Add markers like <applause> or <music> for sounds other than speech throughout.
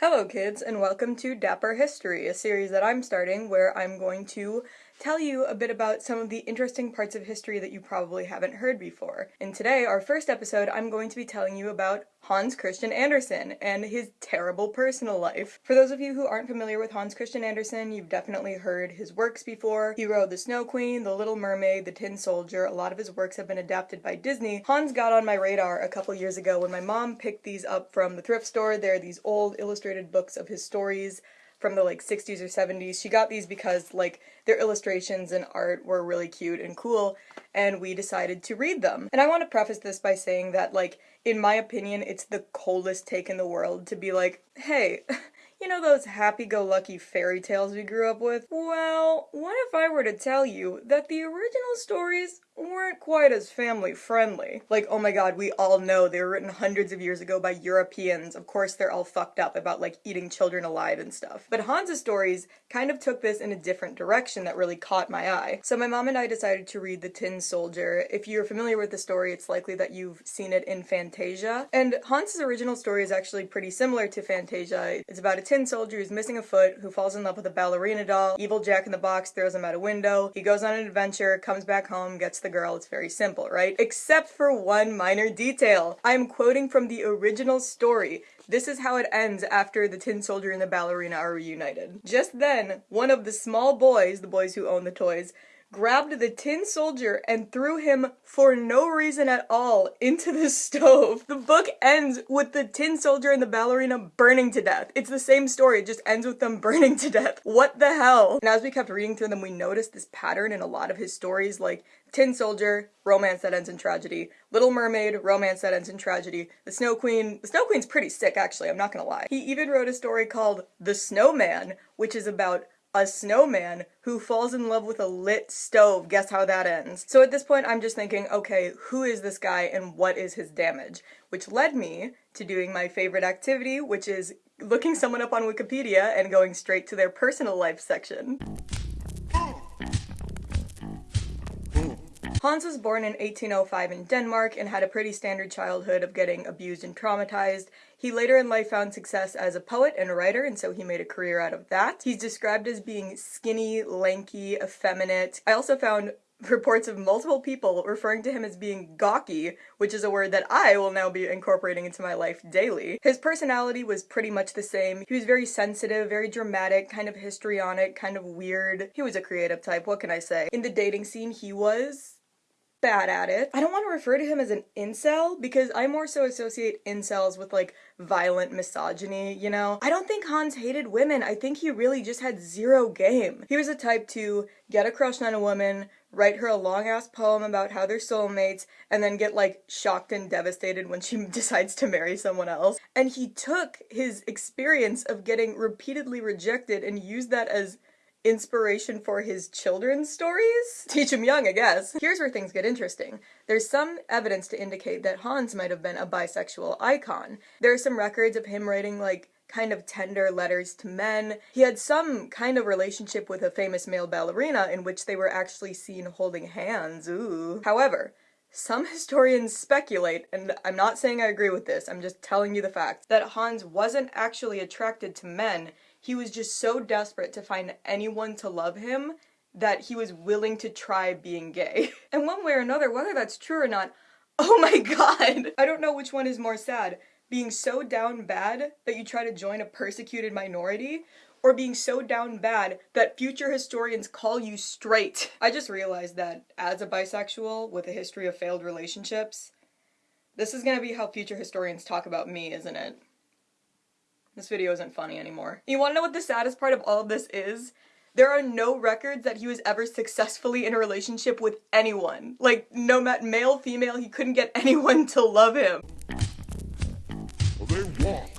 Hello kids and welcome to Dapper History, a series that I'm starting where I'm going to tell you a bit about some of the interesting parts of history that you probably haven't heard before. And today, our first episode, I'm going to be telling you about Hans Christian Andersen and his terrible personal life. For those of you who aren't familiar with Hans Christian Andersen, you've definitely heard his works before. He wrote The Snow Queen, The Little Mermaid, The Tin Soldier. A lot of his works have been adapted by Disney. Hans got on my radar a couple years ago when my mom picked these up from the thrift store. They're these old illustrated books of his stories from the like 60s or 70s. She got these because like their illustrations and art were really cute and cool and we decided to read them. And I want to preface this by saying that like in my opinion it's the coldest take in the world to be like, "Hey, <laughs> You know those happy-go-lucky fairy tales we grew up with? Well, what if I were to tell you that the original stories weren't quite as family friendly. Like, oh my god, we all know they were written hundreds of years ago by Europeans. Of course, they're all fucked up about like eating children alive and stuff. But Hans's stories kind of took this in a different direction that really caught my eye. So my mom and I decided to read The Tin Soldier. If you're familiar with the story, it's likely that you've seen it in Fantasia. And Hans's original story is actually pretty similar to Fantasia. It's about a tin soldier who's missing a foot, who falls in love with a ballerina doll. Evil Jack in the Box throws him out a window. He goes on an adventure, comes back home, gets the girl. It's very simple, right? Except for one minor detail. I'm quoting from the original story. This is how it ends after the tin soldier and the ballerina are reunited. Just then, one of the small boys, the boys who own the toys, grabbed the tin soldier and threw him for no reason at all into the stove. The book ends with the tin soldier and the ballerina burning to death. It's the same story, it just ends with them <laughs> burning to death. What the hell? And as we kept reading through them, we noticed this pattern in a lot of his stories, like Tin Soldier, romance that ends in tragedy. Little Mermaid, romance that ends in tragedy. The Snow Queen, the Snow Queen's pretty sick actually, I'm not gonna lie. He even wrote a story called The Snowman, which is about a snowman who falls in love with a lit stove. Guess how that ends? So at this point, I'm just thinking, okay, who is this guy and what is his damage? Which led me to doing my favorite activity, which is looking someone up on Wikipedia and going straight to their personal life section. Hans was born in 1805 in Denmark and had a pretty standard childhood of getting abused and traumatized. He later in life found success as a poet and a writer, and so he made a career out of that. He's described as being skinny, lanky, effeminate. I also found <laughs> reports of multiple people referring to him as being gawky, which is a word that I will now be incorporating into my life daily. His personality was pretty much the same. He was very sensitive, very dramatic, kind of histrionic, kind of weird. He was a creative type, what can I say? In the dating scene, he was bad at it. I don't want to refer to him as an incel because I more so associate incels with like violent misogyny, you know? I don't think Hans hated women. I think he really just had zero game. He was a type to get a crush on a woman, write her a long ass poem about how they're soulmates, and then get like shocked and devastated when she <laughs> decides to marry someone else. And he took his experience of getting repeatedly rejected and used that as inspiration for his children's stories? <laughs> Teach him young, I guess. Here's where things get interesting. There's some evidence to indicate that Hans might have been a bisexual icon. There are some records of him writing, like, kind of tender letters to men. He had some kind of relationship with a famous male ballerina in which they were actually seen holding hands, ooh. However, some <laughs> historians speculate, and I'm not saying I agree with this, I'm just telling you the fact, that Hans wasn't actually attracted to men he was just so desperate to find anyone to love him that he was willing to try being gay. <laughs> and one way or another, whether that's true or not, <laughs> oh my god! I don't know which one is more sad. Being so down bad that you try to join a persecuted minority, or being so down bad that future historians call you straight. I just realized that as a bisexual with a history of failed relationships, this is gonna be how future historians talk about me, isn't it? This video isn't funny anymore. You wanna know what the saddest part of all of this is? There are no records that he was ever successfully in a relationship with anyone. Like, no matter male, female, he couldn't get <laughs> anyone to love him. They walk,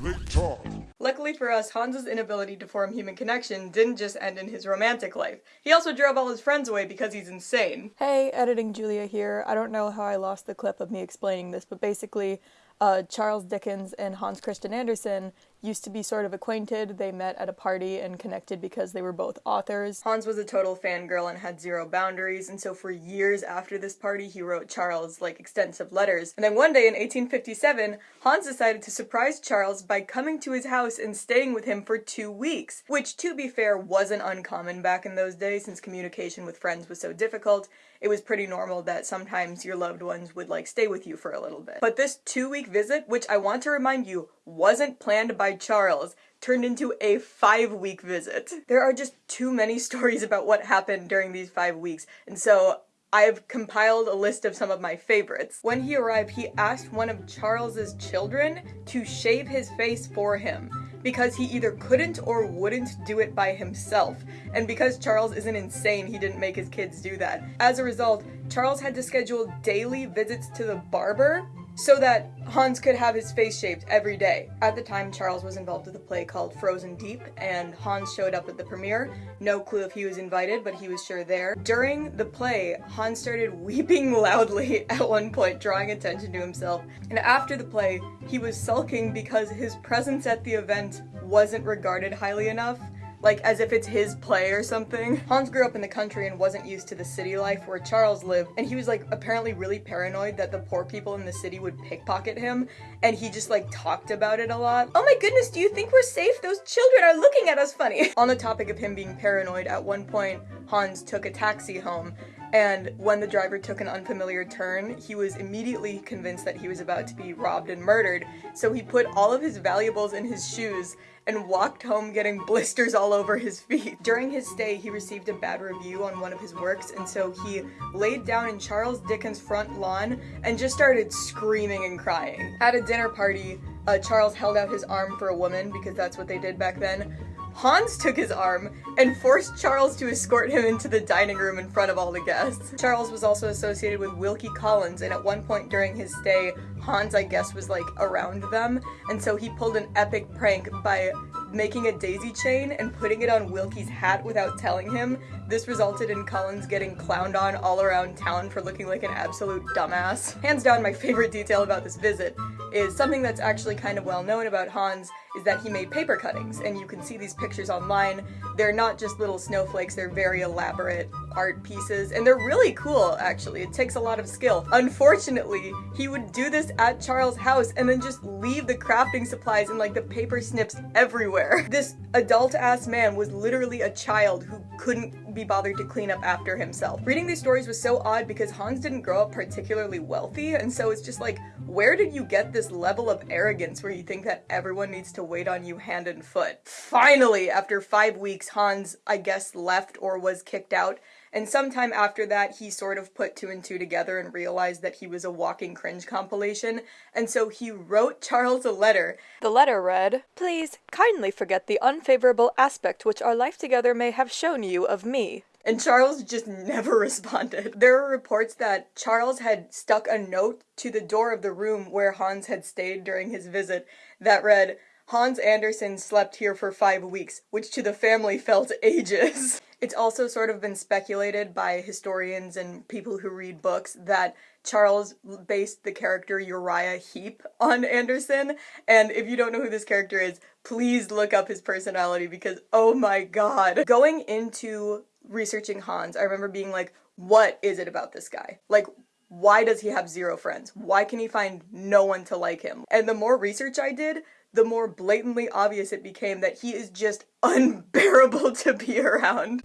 they talk. Luckily for us, Hans's inability to form human connection didn't just end in his romantic life. He also drove all his friends away because he's insane. Hey, editing Julia here. I don't know how I lost the clip of me explaining this, but basically, uh, Charles Dickens and Hans Christian Andersen used to be sort of acquainted. They met at a party and connected because they were both authors. Hans was a total fangirl and had zero boundaries, and so for years after this party, he wrote Charles like extensive letters. And then one day in 1857, Hans decided to surprise Charles by coming to his house and staying with him for two weeks, which, to be fair, wasn't uncommon back in those days since communication with friends was so difficult it was pretty normal that sometimes your loved ones would like stay with you for a little bit. But this two week visit, which I want to remind you wasn't planned by Charles, turned into a five week visit. There are just too many <laughs> stories about what happened during these five weeks, and so I've compiled a list of some of my favorites. When he arrived, he asked one of Charles's children to shave his face for him because he either couldn't or wouldn't do it by himself. And because Charles isn't insane, he didn't make his kids do that. As a result, Charles had to schedule daily visits to the barber so that Hans could have his face shaved every day. At the time, Charles was involved with a play called Frozen Deep, and Hans showed up at the premiere. No clue if he was invited, but he was sure there. During the play, Hans started <laughs> weeping loudly at one point, drawing attention to himself. And after the play, he was sulking because his presence at the event wasn't regarded highly enough like as if it's his play or something. Hans grew up in the country and wasn't used to the city life where Charles lived, and he was like apparently really paranoid that the poor people in the city would pickpocket him, and he just like talked about it a lot. Oh my goodness, do you think we're safe? Those children are looking at us funny. <laughs> On the topic of him being paranoid, at one point, Hans took a taxi home and when the driver took an unfamiliar turn, he was immediately convinced that he was about to be robbed and murdered, so he put all of his valuables in his shoes and walked home getting <laughs> blisters all over his feet. During his stay, he received a bad review on one of his works, and so he laid down in Charles Dickens' front lawn and just started screaming and crying. At a dinner party, uh, Charles held out his arm for a woman because that's what they did back then. Hans took his arm and forced Charles to escort him into the dining room in front of all the guests. Charles was also associated with Wilkie Collins, and at one point during his stay, Hans, I guess, was like around them, and so he pulled an epic prank by making a daisy chain and putting it on Wilkie's hat without telling him. This resulted in Collins getting clowned on all around town for looking like an absolute dumbass. Hands down, my favorite detail about this visit is something that's actually kind of well known about Hans is that he made paper cuttings, and you can see these pictures online. They're not just little snowflakes, they're very elaborate art pieces, and they're really cool, actually. It takes a lot of skill. Unfortunately, he would do this at Charles' house and then just leave the crafting supplies and like the paper snips everywhere. <laughs> This adult-ass man was literally a child who couldn't be bothered to clean up after himself. Reading these stories was so odd because Hans didn't grow up particularly wealthy, and so it's just like, where did you get this level of arrogance where you think that everyone needs to wait on you hand and foot? Finally, after five weeks, Hans, I guess, left or was kicked out, and sometime after that, he sort of put two and two together and realized that he was a walking cringe compilation, and so he wrote Charles a letter. The letter read, Please kindly forget the unfavorable aspect which our life together may have shown you of me. And Charles just <laughs> never responded. There are reports that Charles had stuck a note to the door of the room where Hans had stayed during his visit that read, Hans Andersen slept here for five weeks, which to the family felt <laughs> ages. It's also sort of been speculated by historians and people who read books that Charles based the character Uriah Heep on Andersen. And if you don't know who this character is, please look up his personality because oh my god. Going into researching Hans, I remember being like, what is it about this guy? Like, why does he have zero friends? Why can he find no one to like him? And the more research I did, the more blatantly obvious it became that he is just <laughs> unbearable to be around.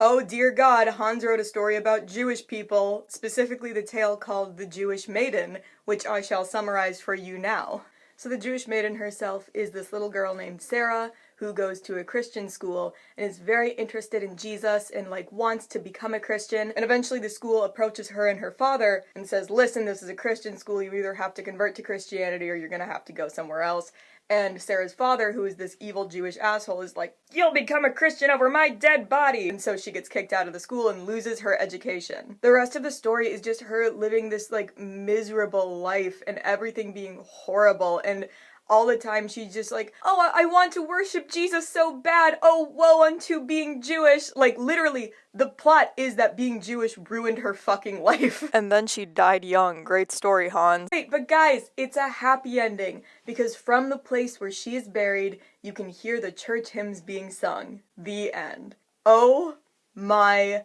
Oh dear God, Hans wrote a story about Jewish people, specifically the tale called The Jewish Maiden, which I shall summarize for you now. So the Jewish maiden herself is this little girl named Sarah who goes to a Christian school and is very interested in Jesus and like wants to become a Christian. And eventually the school approaches her and her father and says, listen, this is a Christian school. You either have to convert to Christianity or you're gonna have to go somewhere else. And Sarah's father, who is this evil Jewish asshole, is like, You'll become a Christian over my dead body! And so she gets kicked out of the school and loses her education. The rest of the story is just her living this, like, miserable life and everything being horrible. And all the time she's just like, oh, I, I want to worship Jesus so bad. Oh, woe unto being Jewish. Like, literally, the plot is that being Jewish ruined her fucking life. <laughs> And then she died young. Great story, Hans. Wait, but guys, it's a happy ending because from the place where she is buried, you can hear the church hymns being sung. The end. Oh my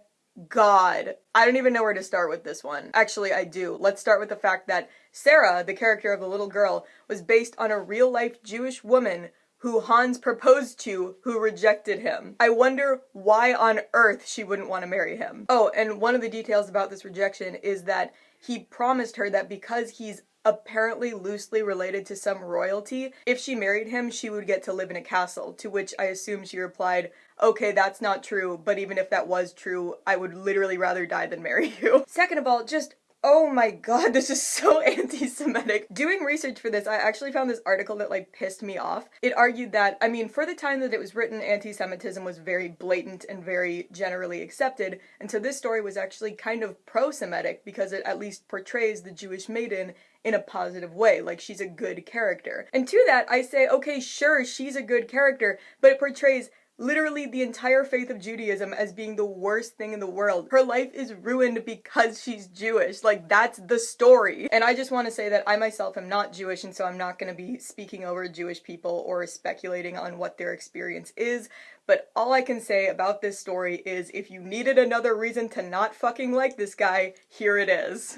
god. I don't even know where to start with this one. Actually, I do. Let's start with the fact that Sarah, the character of the little girl, was based on a real life Jewish woman who Hans proposed to who rejected him. I wonder why on earth she wouldn't want to marry him. Oh, and one of the details about this rejection is that he promised her that because he's apparently loosely related to some royalty, if she married him, she would get to live in a castle, to which I assume she replied, okay, that's not true, but even if that was true, I would literally rather die than marry you. <laughs> Second of all, just Oh my god, this is so <laughs> anti-Semitic. Doing research for this, I actually found this article that like pissed me off. It argued that, I mean, for the time that it was written, anti-Semitism was very blatant and very generally accepted, and so this story was actually kind of pro-Semitic because it at least portrays the Jewish maiden in a positive way, like she's a good character. And to that, I say, okay, sure, she's a good character, but it portrays literally the entire faith of Judaism as being the worst thing in the world. Her life is ruined because she's Jewish. Like, that's the story. And I just want to say that I myself am not Jewish, and so I'm not going to be speaking over Jewish people or speculating on what their experience is. But all I can say about this story is if you needed another reason to not fucking like this guy, here it is.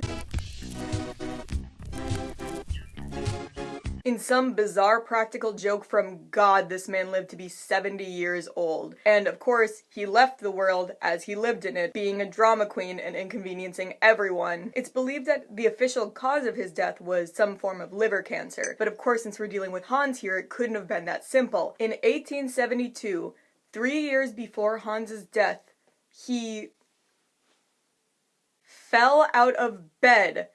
Some bizarre practical joke from God, this man lived to be 70 years old. And of course, he left the world as he lived in it, being a drama queen and inconveniencing everyone. It's believed that the official cause of his death was some form of liver cancer. But of course, since we're dealing with Hans here, it couldn't have been that simple. In 1872, three years before Hans's death, he fell out of bed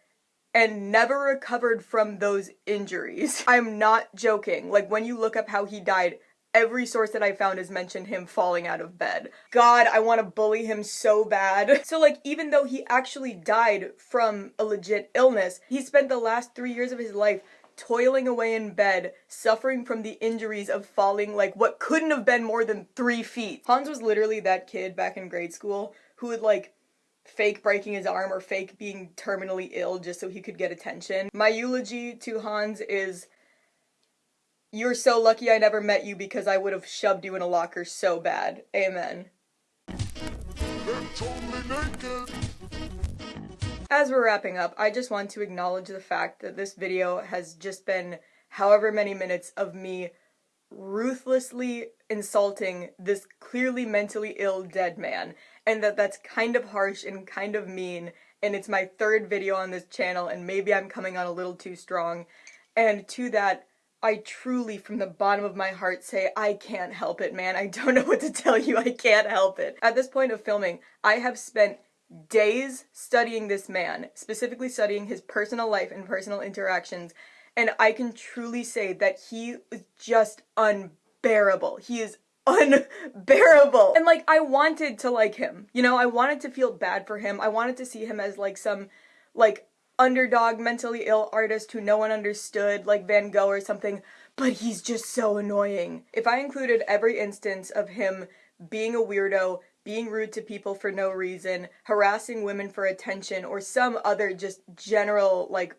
and never recovered from those injuries. <laughs> I'm not joking. Like when you look up how he died, every source that I found has mentioned him falling out of bed. God, I want to bully him so bad. <laughs> So like even though he actually died from a legit illness, he spent the last 3 years of his life toiling away in bed, suffering from the injuries of falling like what couldn't have been more than 3 feet. Hans was literally that kid back in grade school who would like fake breaking his arm or fake being terminally ill just so he could get attention. My eulogy to Hans is You're so lucky I never met you because I would have shoved you in a locker so bad. Amen. As we're wrapping up, I just want to acknowledge the fact that this video has just been however many minutes of me ruthlessly insulting this clearly mentally ill dead man and that that's kind of harsh and kind of mean and it's my third video on this channel and maybe I'm coming on a little too strong. And to that I truly from the bottom of my heart say I can't help it man. I don't <laughs> know what to tell you. I can't help it. At this point of filming I have spent days studying this man specifically studying his personal life and personal interactions and I can truly say that he is just unbearable. He is unbearable. And like I wanted to like him. You know, I wanted to feel bad for him. I wanted to see him as like some like underdog mentally ill artist who no one understood like Van Gogh or something, but he's just so annoying. If I included every instance of him being a weirdo, being rude to people for no reason, harassing women for attention, or some other just general like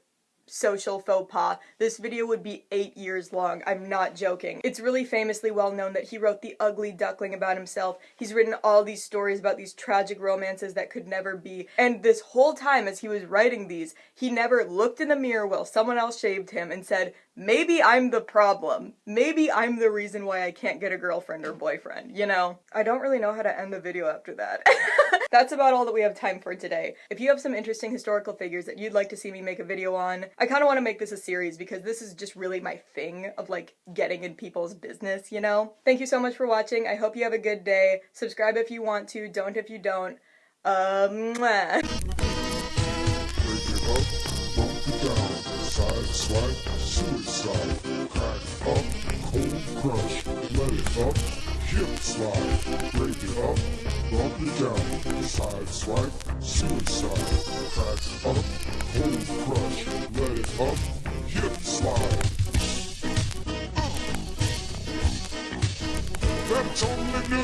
social faux pas, this video would be eight years long. I'm not joking. It's really famously well known that he wrote The Ugly Duckling about himself. He's written all these stories about these tragic romances that could never be. And this whole time as he was writing these, he never looked in the mirror while someone else shaved him and said, maybe I'm the problem. Maybe I'm the reason why I can't get a girlfriend or boyfriend, you know? I don't really know how to end the video after that. <laughs> That's about all that we have time for today. If you have some interesting historical figures that you'd like to see me make a video on, I kind of want to make this a series because this is just really my thing of like getting in people's business, you know? Thank you so much for watching. I hope you have a good day. Subscribe if you want to, don't if you don't. Um, up, hip slide, break it up, bump it down, side swipe, suicide, crack up, hold crush, let it up, hip slide. That's only.